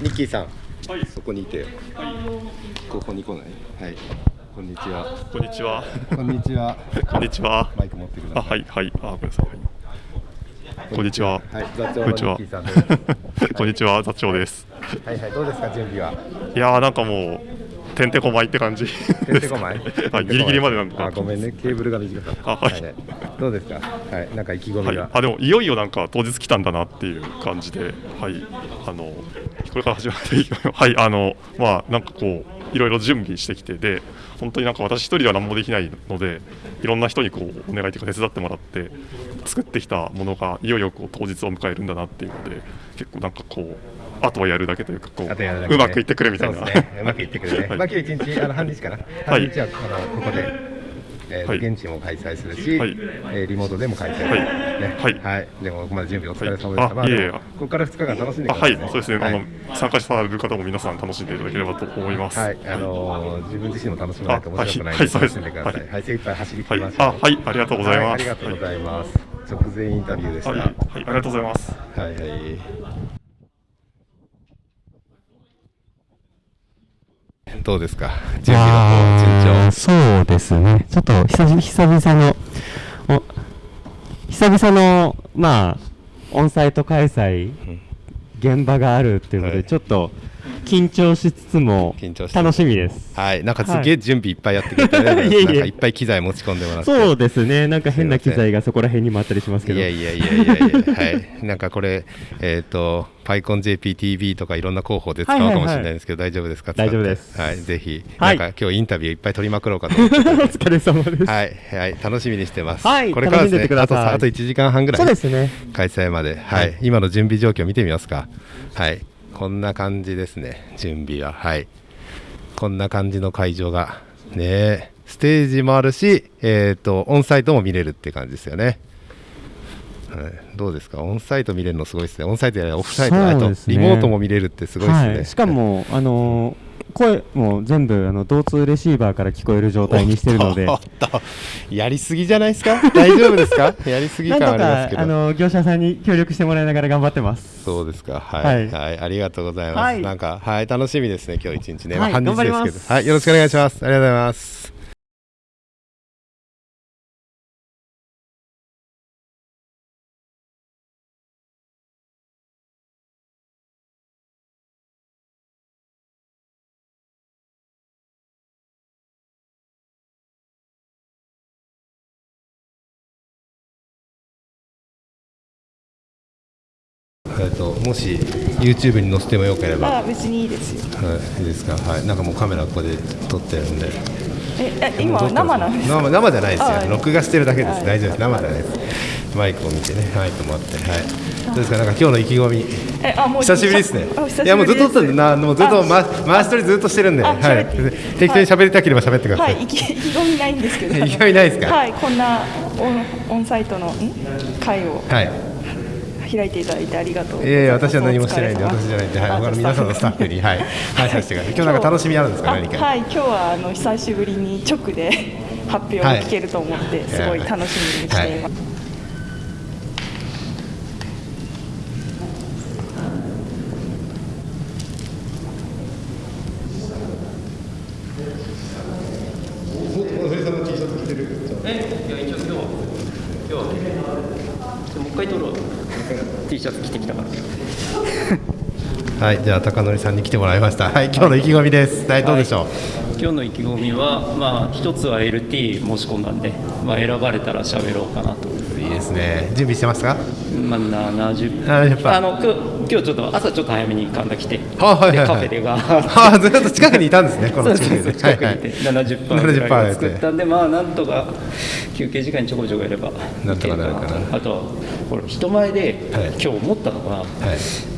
ニッキーさん、はいそこにいてよ。ここに来ない。はい。こんにちは。こんにちは。こんにちは。こんにちは。マイク持ってくあ、ださ。はいい、はい、あ、ごめんなさい。はいこんにちは。はい、座長のこんにちはニッキーさんです。こんにちは、座長です。はいはい、どうですか準備は？いやー、なんかもう。てんてこまいって感じ。てんてこまい？はい、ギリギリまでなんか。あ、ごめんね、ケーブルが短かった。あはいどうですか？はい、なんか意気込は？いみが。、あでもいよいよなんか当日来たんだなっていう感じで、はい、あのこれから始まっていきますはい、あのまあなんかこういろいろ準備してきてで、本当になんか私一人では何もできないので、いろんな人にこうお願いというか手伝ってもらって作ってきたものがいよいよこう当日を迎えるんだなっていうので、結構なんかこうあとはやるだけというかこうね。うまくいってくれみたいな。そうね、うまくいってくれね。はい。まあ今日一日あの半日かな。はい。半日はあのここで。えーはい。現地も開催するし、はい。えーリモートでも開催する、はい。ね。はい。でもここまで準備お疲れ様でした、はい。まあここから2日間楽しんであください、はい、そうですね、はい。あの参加される方も皆さん楽しんでいただければと思います。はい、あのー自分自身も楽しまないと面白くないのであはい。楽しんでください。はい。はい、精一杯走り切はいりましょう。あはい。ありがとうございます。はありがとうございます。直前インタビューでした。はい、ありがとうございます。い、はい。どうですか？準備の方は順調。そうですね。ちょっと久々久々の、お久々の、まあ、オンサイト開催、現場があるっていうので、はいちょっと緊張しつつも緊張して楽しみです。はい、なんかすげえ準備いっぱいやってくれて、ね いえいいっぱい機材持ち込んでもらって。そうですね。なんか変な機材がそこら辺にもあったりしますけど。いやいやいやいやいや、はい、なんかこれ、えっ、と、PyConJPTV とかいろんな候補で使うかもしれないですけど、大丈夫ですか？大丈夫ですはい、ぜひ、はいなんか今日インタビューいっぱい取りまくろうかと。お疲れ様です。はい、はい、楽しみにしてます。はいこれからですねあと、あと1時間半ぐらい。そうですね。開催まで、はい、今の準備状況見てみますか。はい、こんな感じですね、準備は。はい、こんな感じの会場が。ねステージもあるし、えっ、と、オンサイトも見れるって感じですよね。はい、どうですか、オンサイト見れるのすごいですね、オンサイトやオフサイト、ねリモートも見れるってすごいですね。はい。しかも、あのー声も全部あの同通レシーバーから聞こえる状態にしてるので やりすぎじゃないですか、大丈夫ですか、やりすぎ感ありますけど。かあの業者さんに協力してもらいながら頑張ってます。そうですか。はい。は、はいいありがとうございます。はいなんか、はい、楽しみですね、今日一日ね。はいまあ、半日ですけど。はい、よろしくお願いします。ありがとうございます。えっと、もし YouTube に載せてもよければ、はあ別にいいですよ。い、いいですか？はい、なんかもうカメラここで撮ってるんで。え、え今は生なんですか？生生じゃないですよあ。録画してるだけです。はい大丈夫です。生じゃないです。マイクを見てね、マイクもあって、はい。どうですか、なんか今日の意気込み。え、あもう久しぶりですねいやもうずっと撮ってるな、もうずっと回回し撮りずっとしてるんで、あはい。適当に喋りたければ喋ってくださ。はいい、意気意気込みないんですけど。意気込みないです か？はい、こんなオンオンサイトのん？会をはい。開いていただいてありがとう。ございます。いやいや私は何もしてないんで、私じゃないんで、はい、あ他の皆さんのスタッフに、はい、感謝してください。今日なんか楽しみあるんですか、何か？あはい、今日はあの久しぶりに直で発表を聞けると思って、すごい楽しみにしています。えい。や一応今日今日はもう一回撮ろう T シャツ着てきたからはい、じゃあ、高則さんに来てもらいました。はい、今日の意気込みです。はい、どうでしょう？今日の意気込みはまあ一つは LT 申し込んだんで、まあ、選ばれたら喋ろうかなといいですね。準備してますか？まあ70 70%あの今日ちょっと朝ちょっと早めに神田来てあはいはいはいでカフェでが ああ、ずっと近くにいたんですね。このそうで近くにいてはいはい70%ぐらい70%は作ったんでまあなんとか休憩時間にちょこちょこやればなんとかなるかなあとこれ人前ではい今日思ったのが、はい。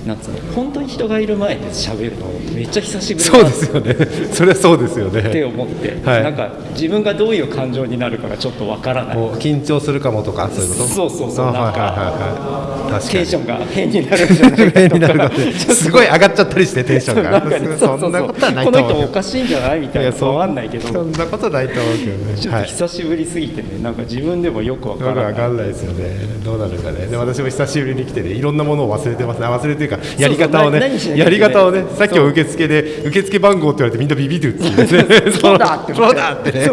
なんつうの本当に人がいる前で喋るのめっちゃ久しぶりだそうなですよね。それはそうですよってね。思って、はいなんか自分がどういう感情になるかがちょっとわからない緊張するかもとか、そういうこと？そうそうそうあなんかはいはいはいはい。テンションが変になるんじゃないかとか。すごい上がっちゃったりしてテンションが。そんなことはないことの人お思うけど。かしいんじゃないみたいな。そわかんないけど。そんなことないと思うけどね。ちょっとはい。久しぶりすぎてね。なんか自分でもよくわからない。わかんないですよね。どうなるかね。で私も久しぶりに来てね。いろんなものを忘れてます。ね忘れていうかかやり方をね。やり方をね。さっきも受付で受付番号って言われてみんなビビるっていうね。そうだってそうだってね。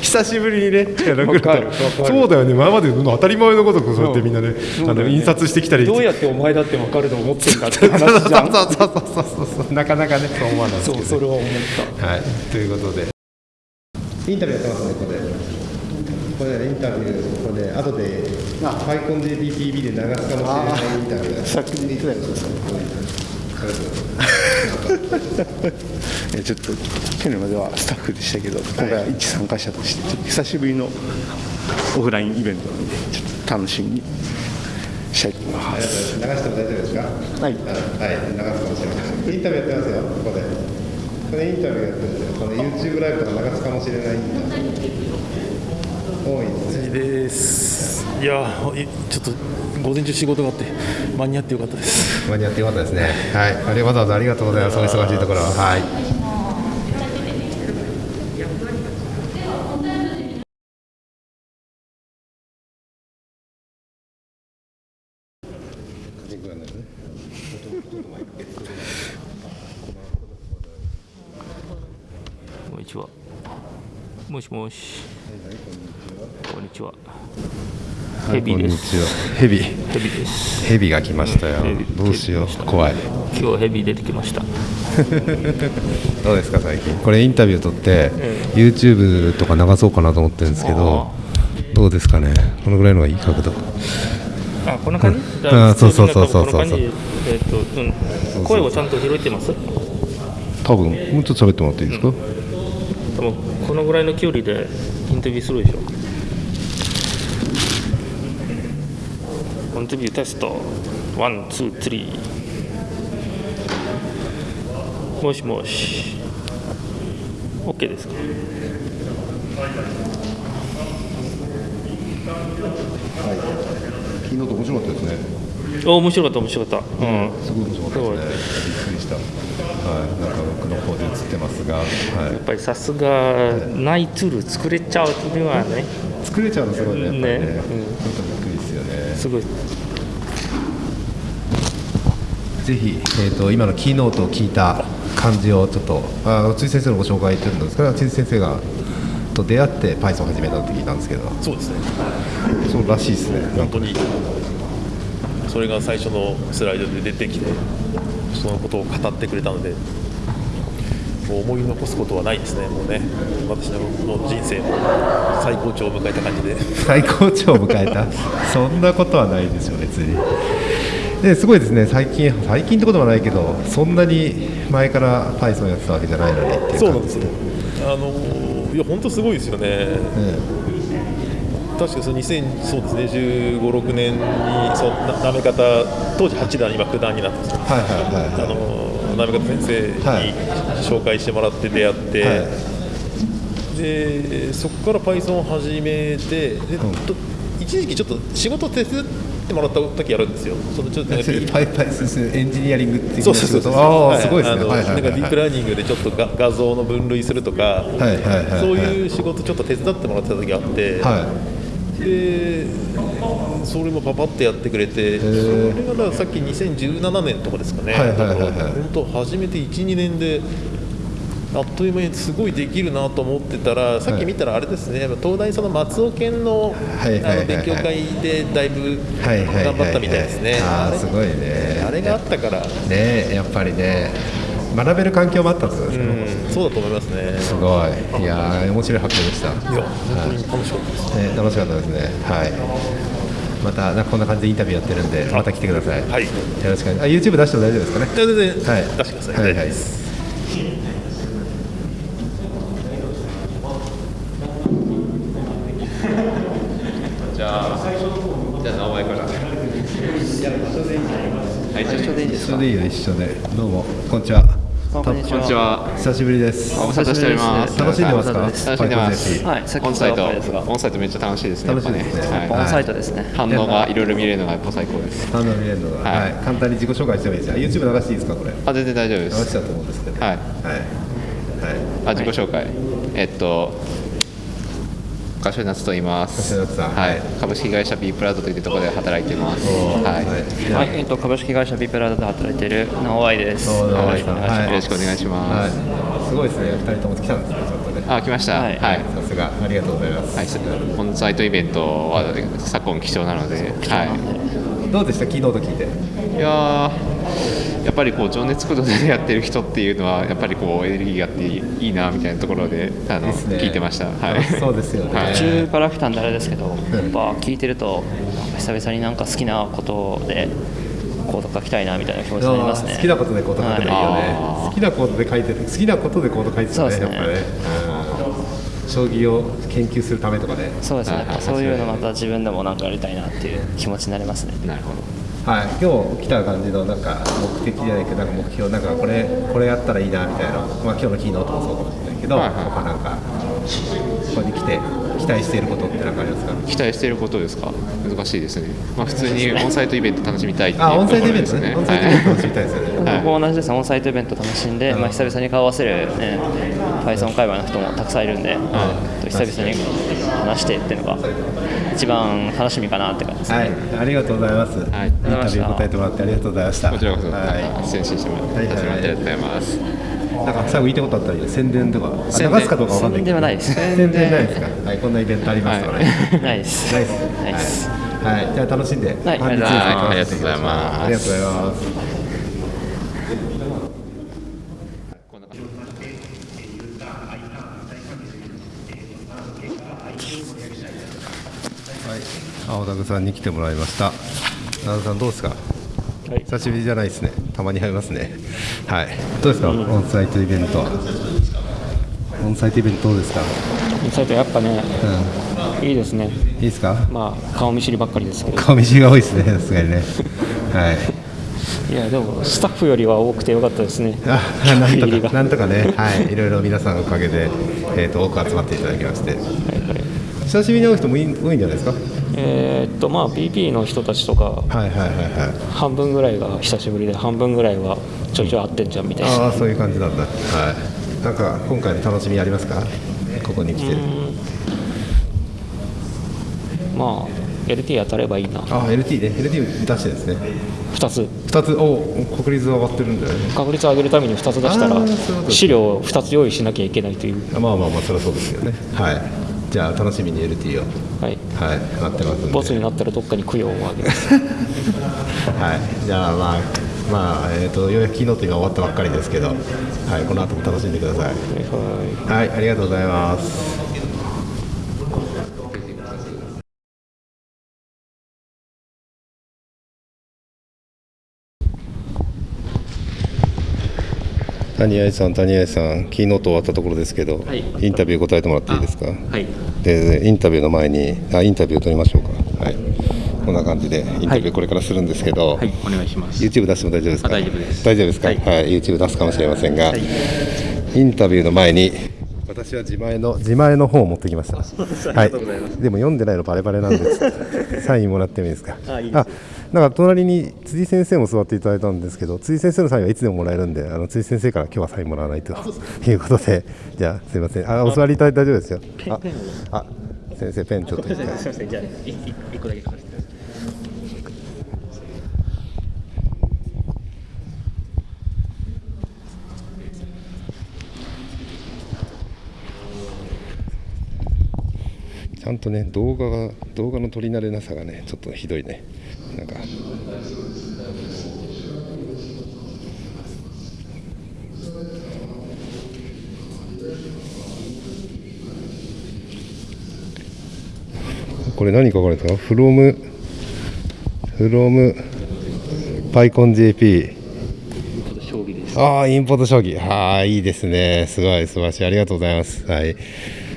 久しぶりにねそうだよね。前までの当たり前のことをそうやってみんなね。あの印刷してきたり。どうやってお前だって分かると思ってんだってそうそう話じゃん。そうそうそうそうそうなかなかね。そう思わないですけどねそうそれは思った。はい、ということで。インタビューやってますね、これ。これね、インタビュー、これね、後で、ファイコン JPTV で流すかもしれないインタビュー。さっき言ってたやつですえちょっと去年まではスタッフでしたけど今回は一参加者としてちょっと久しぶりのオフラインイベントなのでちょっと楽しみにしたいと思います流しても大丈夫ですかはいあはい、流すかもしれません。インタビューやってますよ、ここで。これインタビューやってるんですよ。この YouTube ライブとか流すかもしれない。多いですね。ですいやいちょっと午前中仕事があって間に合ってよかったです間に合ってよかったですね。はい、あれわざわざありがとうございます。お忙しいところ。はい。こんにちは。もしもし。こんにちは。ヘビです。こんにちは。ヘビ。ヘビです。ヘビが来ましたよ。どうしよう。怖い。今日ヘビ出てきました。どうですか最近？これインタビュー撮って YouTube とか流そうかなと思ってるんですけどどうですかね？このぐらいのがいい角度あ、こんな感じ？うんあそうそうそうそうそうこんな感じえっと、うん。声をちゃんと拾えてます？多分もうちょっと喋ってもらっていいですか、多分このぐらいの距離でインタビューするでしょ。インタビューテスト。 one, two, three。もしもし。OK ですか？昨日と面白かったですね。あ、面白かった、面白かった。うん。すごい面白かったですね。びっくりした。はい。なんか僕の方で映ってます。が、はやっぱりさすがないツール作れちゃうにはね、い、作れちゃうのすごいねね。ね。うん。本当びっくりですよね。すごい。ぜひ、えー、と今のキーノートを聞いた感じをちょっとあ辻先生のご紹介というのですか？ら辻先生がと出会って Python を始めたって聞いたんですけど。そうですね。そうらしいですね。本当に。それが最初のスライドで出てきてそのことを語ってくれたので思い残すことはないですね。もうね私の人生の最高潮を迎えた感じで。最高潮を迎えた？そんなことはないですよ別に。ですごいですね。最近最近ってことはないけどそんなに前から Python やってたわけじゃないのにっていうそうなんですよ。あのいや本当すごいですよね。確かその2000そうですね15、6年にそうななめ方当時8段今9段になってますはいはいはいあのなめ方先生はい。に紹介してもらって出会って、はい。でそこから Python を始めてで、と一時期ちょっと仕事手伝ってもらった時あるんですよ。そのちょっと パイパイエンジニアリングっていうそうそうそうそう。ああはすごいですね。あのはいなんかディープラーニングでちょっとが画像の分類するとか、はいはいはいはいそういう仕事ちょっと手伝ってもらってた時があって、はでそれもパパってやってくれて、それがさっき2017年とかですかね、はいはいはいはい。だから本当、初めて1、2年で、あっという間にすごいできるなと思ってたら、さっき見たらあれですね、東大その松尾研のはいはいはいはいあの勉強会でだいぶいはいはいはい頑張ったみたいですね。ああすごいねあれがあったから、ねやっぱりね学べる環境もあったってことですか、うん、そうだと思いますね。すごいいやー面白い発見でしたいや、本当に楽しかったです。ね、楽しかったですね。はい。またなこんな感じでインタビューやってるんで、また来てください。はいよろしく。あ、YouTube 出しても大丈夫ですかね？全然、はい。出してください。はい、はい大丈夫で。すじゃあ、じゃあ名前から。はい、一緒でいいですか。一緒でいいよ、一緒で。どうも、こんにちは。こんにちは。久しぶりです。ご無沙汰しております。楽しんでますか？楽しんでます。ははい、オンサイト、オンサイトめっちゃ楽しいですね。楽しいですねオンサイトですね。反応がいろいろ見れるのがやっぱ最高です。反応見れるのが、はいはい、簡単に自己紹介してもいいですか。YouTube 流していいですか、これ？あ、全然大丈夫です。流しちゃうと思うんですけど。はい。はい。はい。あ、自己紹介。えっと、柏夏と言います。柏夏さんははいい。株式会社 B プラウドというところで働いてます。はい。はい、えっと株式会社ビプラドで働いている直愛です。はいよろしくお願いします。はい、すごいですね、二人とも来たんですね、ちょっとね。あ、来ました。ははいい。さすが、ありがとうございます。はい、オンサイトイベントは昨今貴重なので、はどうでした、キーノート聞いて。い。いやーやっぱりこう情熱駆動でやってる人っていうのはやっぱりこうエネルギーがあっていいなみたいなところであの聞いてました。はい。そうですよね。はい途中から来たんであれですけど、やっぱ聞いてるとなんか久々になんか好きなことでコード書きたいなみたいな気持ちになりますね。好きなことでコード書いいよね、はい好きなコードで書いてる好きなことでコード書いてるよねそうですねやっぱね、うん将棋を研究するためとかねそうですね。はいやっぱそういうのまた自分でもなんかやりたいなっていう気持ちになりますね。なるほど。はい今日来た感じのなんか目的じゃないけどなんか目標なんかこれこれやったらいいなみたいなまあ今日のキーノートもそうかもしれないけど、はいはい他なんかここに来て期待していることって何かありますか？期待していることですか？難しいですね。まあ普通にオンサイトイベント楽しみたいっていうあオンサイトイベンところですトね。オンサイトイベント楽しみたいですよね、はい。僕も同じです。ね、オンサイトイベント楽しんで、まあ、久々に顔合わせる、ね、Python 界隈の人もたくさんいるんで、久々に話してっていうのが一番楽しみかなって感じですね。はい、ありがとうございます。はい。インタビュー答えてもらってありがとうございました。こちらこそ、は先進してもらって、はいはい。はい。ありがとうございます。い。なんか最後言いたいことあったらいいよ宣伝とか、流すかどうかわかんない。宣伝はないです宣伝ないですか？はい、こんなイベントありますとかね。ないです。ないです。はい、はい、じゃあ楽しんで。はいありがとうございますありがとうございます。はい、青田さんに来てもらいました。青田さんどうですか？はい久しぶりじゃないですね。たまに会いますね。はい。どうですか、オンサイトイベント。オンサイトイベントどうですか？サイトやっぱね、ういいですね。ん。いいですか？まあ顔見知りばっかりですけど。顔見知りが多いですね。さすがにね。はい。いやでもスタッフよりは多くてよかったですね。あ、なんとか、なんとかね、はい、いろいろ皆さんのおかげで、えっ、と、多く集まっていただきまして。久しぶりに会う人もいい多いんじゃないですか？えーっとまあ BP の人たちとかはいはいはいはい。半分ぐらいが久しぶりで半分ぐらいはちょいちょい会ってんじゃんみたいな。ああ、そういう感じなんだ。はい。なんか、今回の楽しみありますか？ここに来てる。まあ LT 当たればいいな。あ、LT ね、LT 出してですね。二つ二つ、お、確率上がってるんだよね。確率上げるために2つ出したら資料を2つ用意しなきゃいけないという、あまあまあまあ、そりゃそうですよね。はい。じゃあ、楽しみに LT を。はい、はい、待ってます。ボツになったらどっかに供養をあげます。はい、じゃあまあ、まあ、えっ、と、ようやくキーノート今終わったばっかりですけど。はい、この後も楽しんでください。はいはい、ありがとうございます。谷合さん、谷合さん、キーノート終わったところですけど、はい。インタビュー答えてもらっていいですか？はい。で、インタビューの前に、あ、インタビュー取りましょうか。はい。こんな感じで、インタビューこれからするんですけど、はい、お願いします。YouTube 出しても大丈夫ですか？あ大丈夫です。大丈夫ですか、ははいい YouTube 出すかもしれませんが、はい。インタビューの前に私は自前の自前の本を持ってきました。はい、でも読んでないのバレバレなんです。サインもらってもいいですか？あいいですよなんか隣に辻先生も座っていただいたんですけど辻先生のサインはいつでももらえるんであの辻先生から今日はサインもらわないということでじゃあすいません。あお座りいただいて大丈夫ですよ。ああ先生ペンちょっとすみません、じゃあ、いい一個だけ書かせて。ちゃんとね動画が動画の撮り慣れなさがねちょっとひどいねなんかこれ何書かれてるの ?from from PyConJP 将棋です。ああ、インポート将棋。はあ、いいですね。すごい、素晴らしい。ありがとうございます。はい。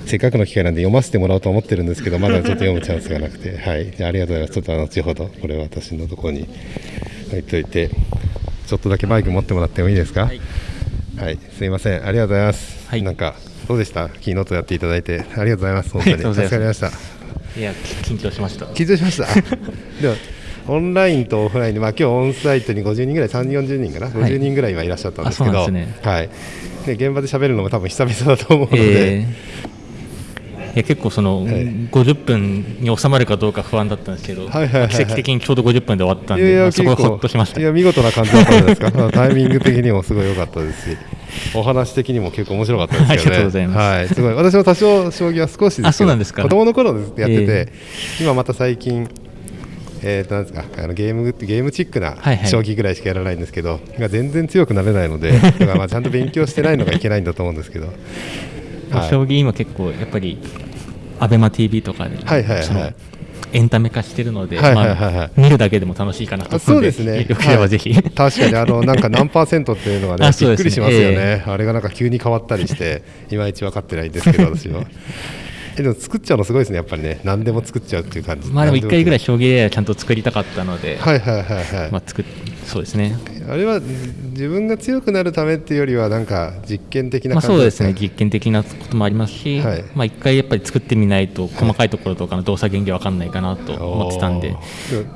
せっかくの機会なんで読ませてもらおうと思ってるんですけど、まだちょっと読むチャンスがなくて、はい。あ、ありがとうございます。ちょっと後ほど、これ私のところに置いといて、ちょっとだけマイク持ってもらってもいいですか？はい。すいません。ありがとうございます。はいなんか、どうでした？キーノートやっていただいて、ありがとうございます。本当に。助かりました。いや、緊張しました。緊張しました？でもオンラインとオフラインで、まあ今日オンサイトに50人ぐらい、3、40人かな、50人ぐらい今いらっしゃったんですけど、あそうなんですねはい。で現場で喋るのも多分久々だと思うので、えいや結構その、50分に収まるかどうか不安だったんですけど、はいはいはいはい。奇跡的にちょうど50分で終わったんで、いやいやまあそこはほっとしました。いや見事な感じだったんじゃないですか。タイミング的にもすごい良かったですし お話的にも結構面白かったですけどね。ありがとうございます。はい、すごい。私も多少将棋は少しですけどあそうなんですか。子供の頃やってて、え今また最近えー、となんですかあのゲームゲームチックなはいはい。将棋ぐらいしかやらないんですけど、が全然強くなれないので だからまあちゃんと勉強してないのがいけないんだと思うんですけど、はい将棋今結構やっぱりアベマ t v とかで、はいはいはいエンタメ化してるので、はいはいはいはいまあ見るだけでも楽しいかなとそううですね。よければぜひ、はい確かにあのなんか何パーセントっていうのがね ねびっくりしますよね、えあれがなんか急に変わったりして いまいち分かってないんですけど私は。えでも作っちゃうのすごいですねやっぱりね何でも作っちゃうっていう感じ。まあでも1回ぐらいい。将棋はちゃんと作りたかったので、はいはいはいはい。まあ作っそうですね。あれは自分が強くなるためっていうよりはなんか実験的なまあ、そうですね実験的なこともありますし、はいまあ一回やっぱり作ってみないと細かいところとかの動作原理わかんないかなと思ってたんで。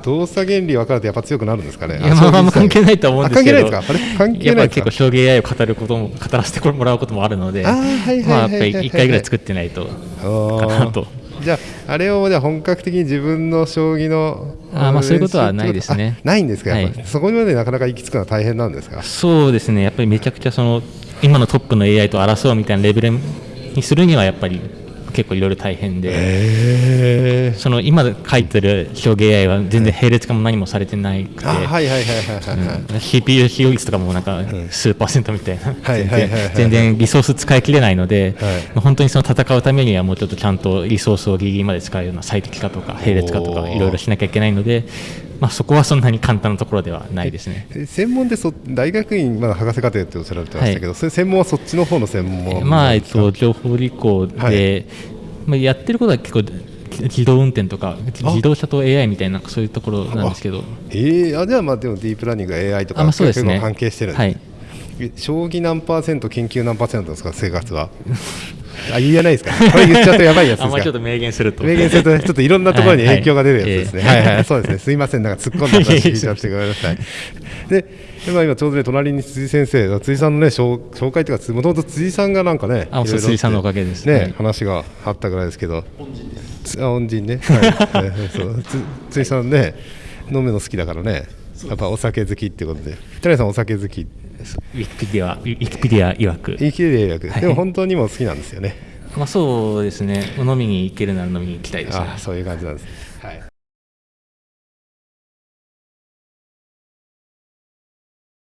動作原理分かるとやっぱ強くなるんですかね。いやまあまあまあ関係ないと思うんですけど、あ関係ない。結構将棋 AI を語ることも語らせてもらうこともあるので、一回ぐらい作ってないとかなと。じゃあ、あれをじゃあ本格的に自分の将棋のあーまあそういうことはないですね。あないんですか、はい。そこまでなかなか行き着くのは大変なんですか？そうですね、やっぱりめちゃくちゃその今のトップの AI と争うみたいなレベルにするにはやっぱり結構いろいろ大変で、その今書いてる将棋 AI は全然並列化も何もされてないくて、あはいはいはいはいはいはい。うん。CPU 使用率とかもなんか数パーセントみたいな、はいはいはいはい全然リソース使い切れないので、はい。まあ本当にその戦うためにはもうちょっとちゃんとリソースをギリギリまで使うような最適化とか並列化とかいろいろしなきゃいけないので、まあ、そこはそんなに簡単なところではないですね。え専門でそ大学院まだ博士課程っておっしゃられてましたけど、はい。それ専門はそっちの方の専門まあえっと、情報理工で、はい。まあ、やってることは結構自動運転とか自動車と AI みたいなそういうところなんですけど。えー、あじゃあまあでもディープラーニング AI とかあまあそうですね。結構関係してるんです、はい。え将棋何パーセント研究何パーセントですか生活は？あ言えないですか。これ言っちゃうとやばいやつですか。あんまりちょっと明言すると。明言するとねちょっといろんなところに影響が出るやつですね。はいはいはい。はいそうですね。すいません。なんか突っ込んだ話聞いちゃってごめんなさい。ででまあ今ちょうどね隣に辻先生辻さんのね紹紹介というかもともと辻さんがなんかねあ辻さんのおかげですね、はい話があったぐらいですけど。つあ恩人ね。はい。は いそう。つ辻さんね飲むの好きだからね。やっぱお酒好きっていうことで。寺井さんお酒好きウィキペディアウィキペディア曰く。言い切れで役、はい。でも本当にも好きなんですよね。まあそうですね。飲みに行けるなら飲みに行きたいですね。あそういう感じなんです、はい